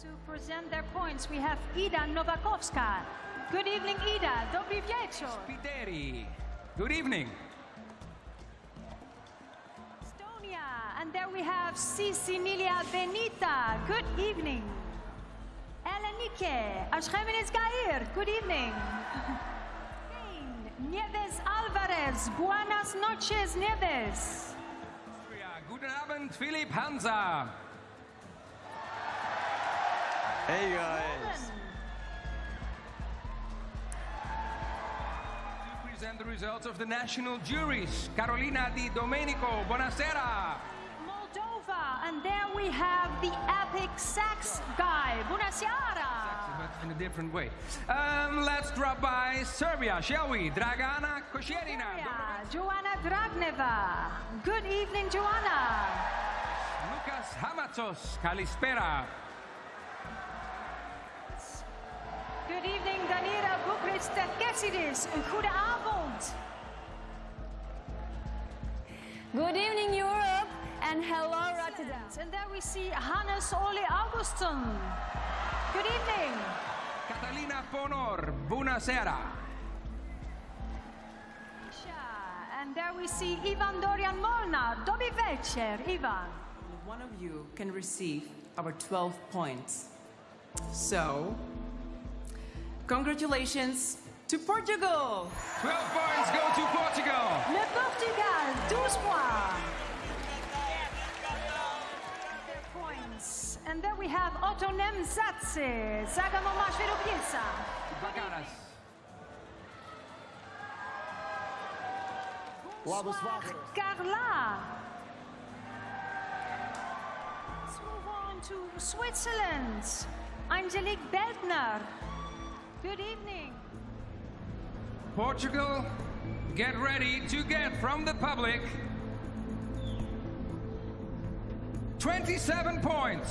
To present their points, we have Ida Nowakowska. Good evening, Ida. Dobry wieczór. Spiteri. Good evening. Estonia. And there we have Sisinilia Benita. Good evening. Elenike Ashkemenes Gair. Good evening. Spain, Nieves Alvarez. Buenas noches, Nieves. Austria. Guten Abend, Philipp Hansa. Hey guys. To present the results of the national juries, Carolina Di Domenico. Buonasera. Moldova. And there we have the epic sax guy. Bunasiara. But in a different way. Um, let's drop by Serbia, shall we? Dragana Kosjerina. Yeah, Joanna Dragneva. Good evening, Joanna. Loukas Hamatsos. Kalispera. Good evening, Danira Boukhriss Terkessidis. Goedenavond. Good evening, Europe, and hello, Rotterdam. And there we see Hannes Ole Augustin. Good evening. Catalina Ponor. Buonasera. And there we see Ivan Dorian Molnar. Dobry večer, Ivan. One of you can receive our 12 points. So, congratulations to Portugal! 12 points go to Portugal. Le Portugal, 12 points. Points. And then we have Otonem Zatse. Zagamo Mashviropiesa. Bagaras. Bladenswater. Carla. Let's move on to Switzerland. Angélique Beldner. Good evening. Portugal, get ready to get from the public 27 points.